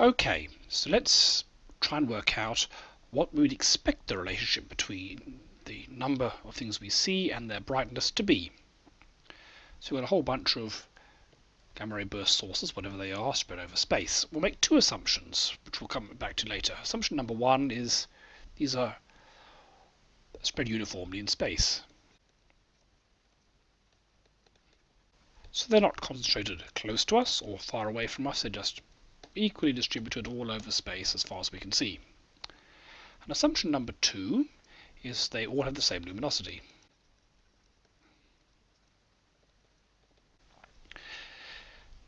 Okay, so let's try and work out what we would expect the relationship between the number of things we see and their brightness to be. So we've got a whole bunch of gamma ray burst sources, whatever they are, spread over space. We'll make two assumptions, which we'll come back to later. Assumption number one is these are spread uniformly in space. So they're not concentrated close to us or far away from us, they're just equally distributed all over space as far as we can see. And assumption number two is they all have the same luminosity.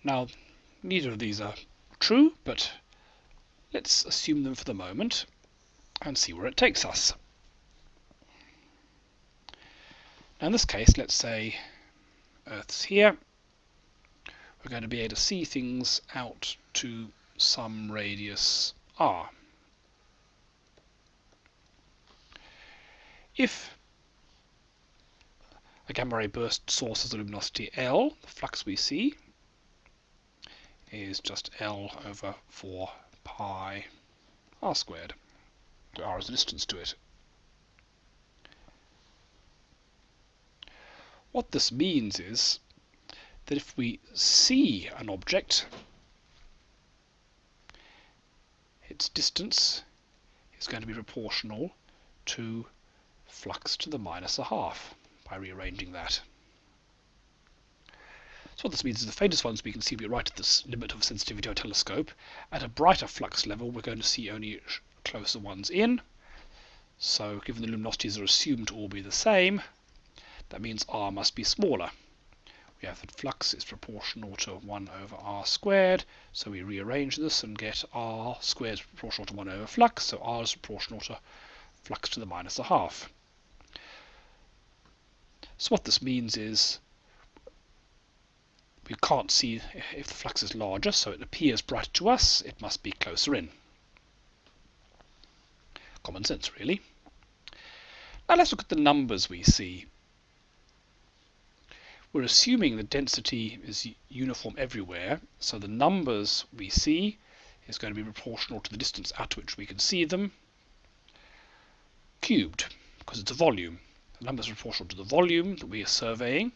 Now, neither of these are true, but let's assume them for the moment and see where it takes us. Now in this case, let's say Earth's here. We're going to be able to see things out to some radius r. If a gamma ray burst source has a luminosity L, the flux we see is just L over 4 pi r squared. R is the distance to it. What this means is that if we see an object, its distance is going to be proportional to flux to the minus a half by rearranging that. So what this means is the faintest ones we can see be right at the limit of sensitivity of a telescope. At a brighter flux level we're going to see only closer ones in. So given the luminosities are assumed to all be the same, that means r must be smaller. We have that flux is proportional to 1 over r squared, so we rearrange this and get r squared is proportional to 1 over flux, so r is proportional to flux to the minus a half. So what this means is we can't see if the flux is larger, so it appears brighter to us, it must be closer in. Common sense, really. Now let's look at the numbers we see. We're assuming the density is uniform everywhere, so the numbers we see is going to be proportional to the distance at which we can see them, cubed, because it's a volume. The numbers are proportional to the volume that we are surveying,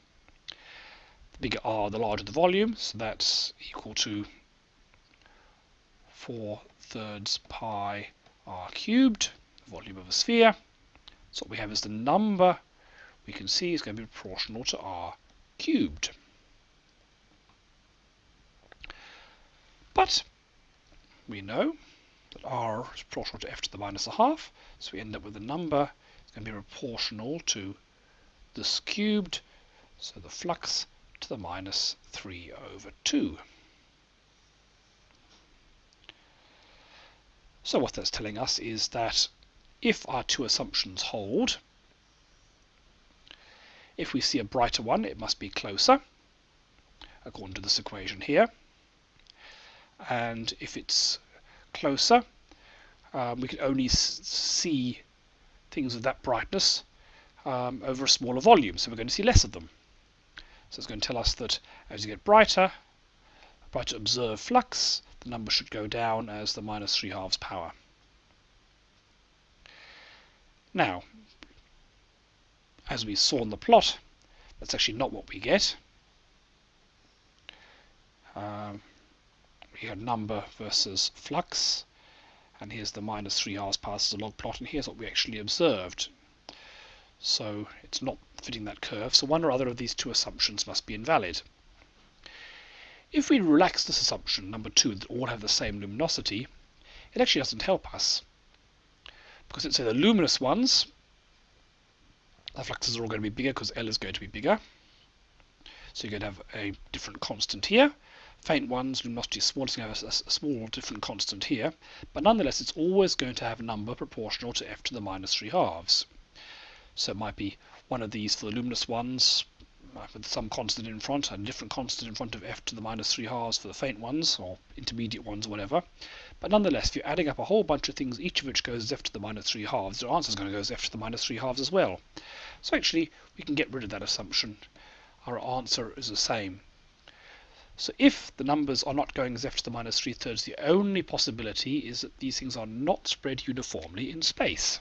the bigger r, the larger the volume, so that's equal to 4 thirds pi r cubed, volume of a sphere. So what we have is the number we can see is going to be proportional to r cubed. But we know that r is proportional to f to the minus a half, so we end up with a number that's going to be proportional to this cubed, so the flux to the minus 3 over 2. So what that's telling us is that if our two assumptions hold, if we see a brighter one, it must be closer, according to this equation here. And if it's closer, um, we can only see things of that brightness um, over a smaller volume, so we're going to see less of them. So it's going to tell us that as you get brighter, brighter observed flux, the number should go down as the minus 3 halves power. Now, as we saw in the plot, that's actually not what we get. Um, we have number versus flux, and here's the minus 3 halves power as a log plot, and here's what we actually observed. So it's not fitting that curve, so one or other of these two assumptions must be invalid. If we relax this assumption, number two, that all have the same luminosity, it actually doesn't help us. Because let's say the luminous ones, the fluxes are all going to be bigger because L is going to be bigger. So you're going to have a different constant here. Faint ones, luminosity is small, so you have a, a small different constant here. But nonetheless, it's always going to have a number proportional to f to the minus 3 halves. So it might be one of these for the luminous ones with some constant in front and a different constant in front of f to the minus 3 halves for the faint ones or intermediate ones or whatever. But nonetheless, if you're adding up a whole bunch of things, each of which goes as f to the minus 3 halves, your answer is going to go as f to the minus 3 halves as well. So actually, we can get rid of that assumption. Our answer is the same. So if the numbers are not going as f to the minus 3 thirds, the only possibility is that these things are not spread uniformly in space.